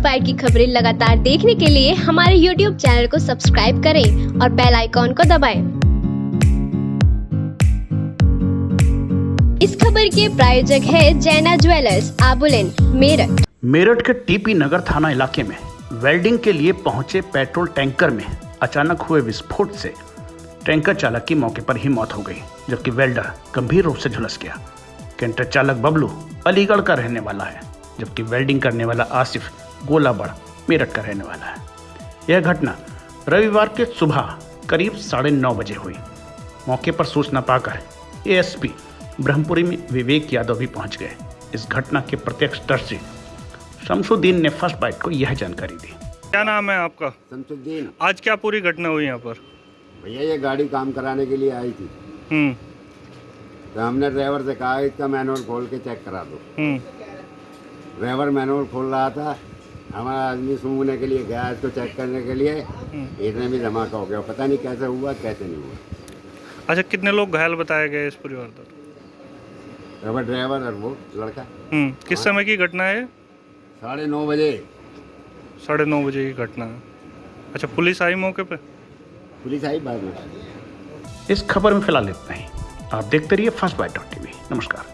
Bite की खबरें लगातार देखने के लिए हमारे यूट्यूब चैनल को सब्सक्राइब करें और बेल आइकॉन को दबाएँ। इस खबर के प्रायोजक है जैना ज्वेलर्स, आबुलेन, मेरठ मेरठ के टीपी नगर थाना इलाके में वेल्डिंग के लिए पहुँचे पेट्रोल टैंकर में अचानक हुए विस्फोट से टैंकर चालक की मौके पर ही मौत हो गई, जबकि वेल्डर गंभीर रूप से झुलस गया कैंटर चालक बबलू अलीगढ़ का रहने वाला है, जबकि वेल्डिंग करने वाला आसिफ गोलाबड़ मेरठ का रहने वाला है। यह घटना रविवार के सुबह करीब साढ़े नौ बजे हुई। मौके पर सूचना पाकर एएसपी ब्रह्मपुरी में विवेक यादव भी पहुँच गए। इस घटना के प्रत्यक्षदर्शी शमसुद्दीन ने फ़र्स्ट बाइट को यह जानकारी दी। क्या नाम है आपका? शमसुद्दीन आज क्या पूरी घटना हुई यहाँ पर? भैया ये गाड़ी काम कराने के लिए आई थी। हम्म। तो हमने ड्राइवर से कहा इसका मैनुअल खोल के चेक करा दो। हम्म। ड्राइवर मैनुअल खोल रहा था। हमारा आदमी सूंघने के लिए गया इसको चेक करने के लिए। इतने भी धमाका हो गया। पता नहीं कैसे हुआ कैसे नहीं हुआ। अच्छा कितने लोग घायल बताए गए इस परिवार पर ड्राइवर ड्राइवर और वो लड़का। हम्म किस समय की घटना है साढ़े नौ बजे। साढ़े नौ बजे की घटना है। अच्छा पुलिस आई मौके पर पुलिस आई बाद में। इस खबर में फ़िलहाल इतना ही। आप देखते रहिए फ़र्स्ट बाइट डॉट टीवी नमस्कार।